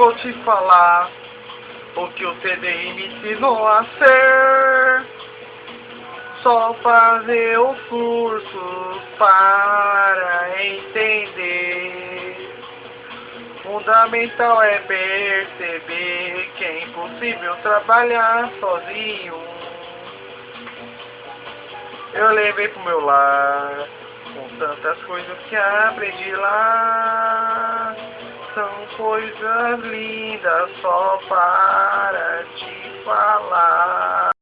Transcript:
vou te falar o que o TDI me ensinou a ser. Só fazer o curso para entender. Fundamental é perceber que é impossível trabalhar sozinho. Eu levei pro meu lar com tantas coisas que aprendi lá. São coisas lindas só para te falar.